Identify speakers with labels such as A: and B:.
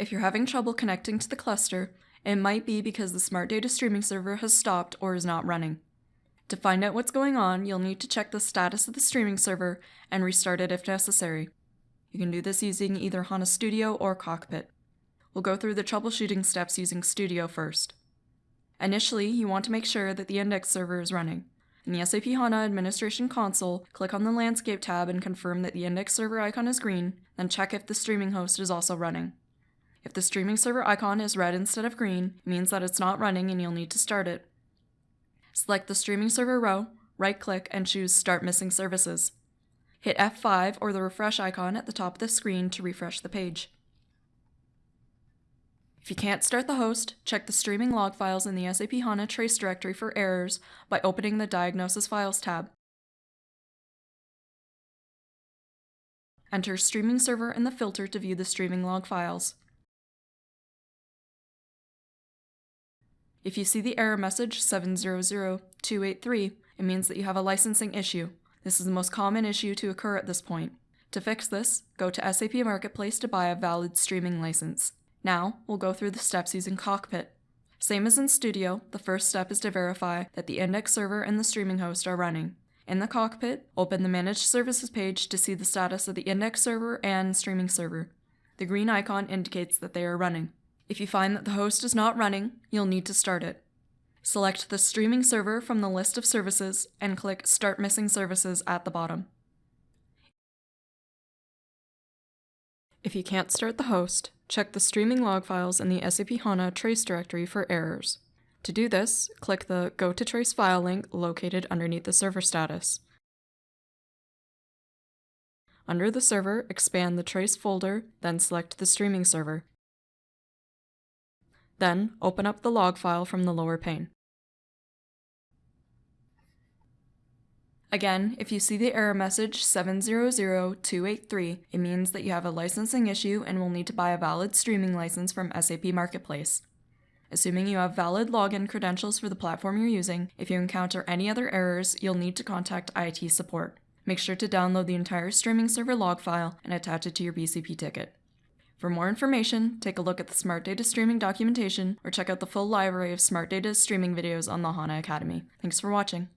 A: If you're having trouble connecting to the cluster, it might be because the Smart Data streaming server has stopped or is not running. To find out what's going on, you'll need to check the status of the streaming server and restart it if necessary. You can do this using either HANA Studio or Cockpit. We'll go through the troubleshooting steps using Studio first. Initially, you want to make sure that the index server is running. In the SAP HANA Administration Console, click on the Landscape tab and confirm that the index server icon is green, then check if the streaming host is also running. If the streaming server icon is red instead of green, it means that it's not running and you'll need to start it. Select the streaming server row, right-click, and choose Start Missing Services. Hit F5 or the refresh icon at the top of the screen to refresh the page. If you can't start the host, check the streaming log files in the SAP HANA trace directory for errors by opening the Diagnosis Files tab. Enter streaming server in the filter to view the streaming log files. If you see the error message 700283, it means that you have a licensing issue. This is the most common issue to occur at this point. To fix this, go to SAP Marketplace to buy a valid streaming license. Now, we'll go through the steps using Cockpit. Same as in Studio, the first step is to verify that the index server and the streaming host are running. In the cockpit, open the Managed Services page to see the status of the index server and streaming server. The green icon indicates that they are running. If you find that the host is not running, you'll need to start it. Select the streaming server from the list of services and click Start Missing Services at the bottom. If you can't start the host, check the streaming log files in the SAP HANA trace directory for errors. To do this, click the Go to Trace File link located underneath the server status. Under the server, expand the trace folder, then select the streaming server. Then, open up the log file from the lower pane. Again, if you see the error message 700283, it means that you have a licensing issue and will need to buy a valid streaming license from SAP Marketplace. Assuming you have valid login credentials for the platform you're using, if you encounter any other errors, you'll need to contact IT support. Make sure to download the entire streaming server log file and attach it to your BCP ticket. For more information, take a look at the Smart Data streaming documentation or check out the full library of Smart Data streaming videos on the HANA Academy. Thanks for watching.